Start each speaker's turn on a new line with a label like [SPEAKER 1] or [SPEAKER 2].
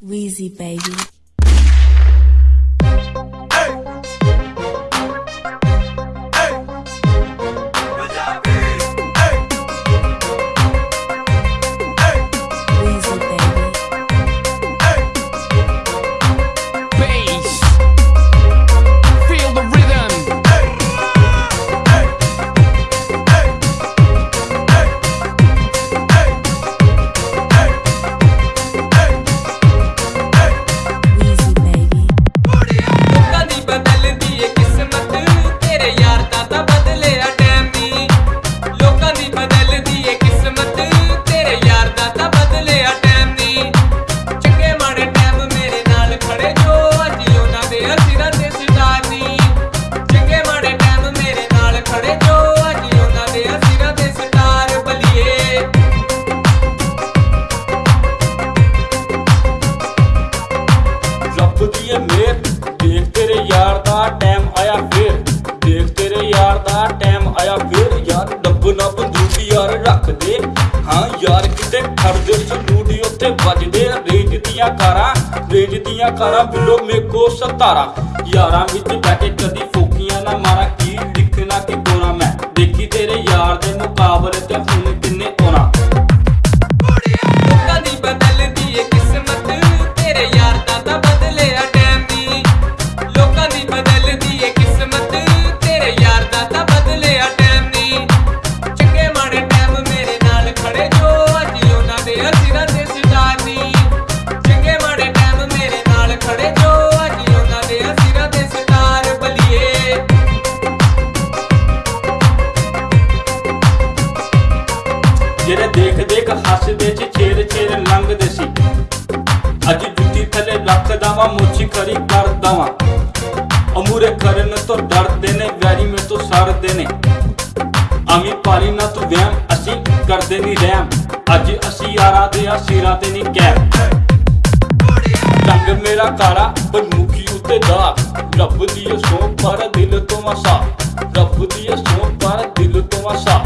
[SPEAKER 1] Wheezy baby.
[SPEAKER 2] ਰੱਬ ਦੀ ਇਹ ਮਿਹਰ ਦੇਖ ਤੇਰੇ ਯਾਰ ਦਾ ਟਾਈਮ ਆਇਆ ਫੇਰ। ਦੇਖ ਤੇਰੇ ਯਾਰ ਦਾ ਟਾਈਮ ਆਇਆ ਫੇਰ। ਯਾਰ ਡੱਬ ਨਾ ਬੰਦੂਕ ਯਾਰ ਰੱਖ ਦੇ। ਹਾਂ ਯਾਰ, ਕਿਤੇ ਖੜਦੇ ਸਲੂਟ ਉੱਥੇ ਵੱਜਦੇ ਆ ਦੀਆਂ ਕਾਰਾਂ, ਰੇਜ ਦੀਆਂ ਕਾਰਾਂ ਬਿਲੋ ਮੇਕੋ ਸਤਾਰਾ। ਯਾਰਾਂ ਵਿੱਚ ਬੈਠੇ ਕਦੀ ਫੋਕੀਆਂ ਨਾ ਮਾਰਾਂ। ਕੀ ਲਿਖਣਾ, ਕਿ ਗੋਰਾ ਮੈਂ? ਦੇਖੀ ਤੇਰੇ ਯਾਰ ਦੇ ਮੁਕਾਬਲੇ ਤੇ ਹੁਣ ਜਿਹੜੇ ਦੇਖ ਦੇਖ ਹੱਸਦੇ ਚ ਛੇਰ ਛੇਰ ਲੰਘਦੇ ਸੀ। ਅੱਜ ਜੁੱਤੀ ਥੱਲੇ ਰੱਖਦਾ ਵਾਂ ਮੁੱਛੀ ਖਰੀ ਕਰਦਾ ਵਾਂ ਅਮੂਰੇ ਕਰਨ ਤੋਂ ਡਰਦੇ ਨੇ, ਵੈਰੀ ਮੇ ਤੋਂ ਸੜਦੇ ਨੇ। ਆਮੀ ਪਾਲੀ ਨਾ ਤੂੰ ਵਹਿਮ, ਅਸੀਂ ਕਰਦੇ ਨਹੀਂ ਰਹਿਮ। ਅੱਜ ਅਸੀਂ ਯਾਰਾਂ ਦੇ ਆ, ਸਿਰਾਂ ਤੇ ਨਹੀਂ ਕਹਿ ਰੰਗ ਮੇਰਾ ਕਾਲਾ ਪਰ ਮੁਖੀ ਉੱਤੇ ਦਾਗ ਰੱਬ ਦੀ ਇਹ ਪਰ ਦਿਲ ਤੋਂ ਵਸਾ ਰੱਬ ਦੀ ਇਹ ਪਰ ਦਿਲ ਤੋਂ ਵਸਾ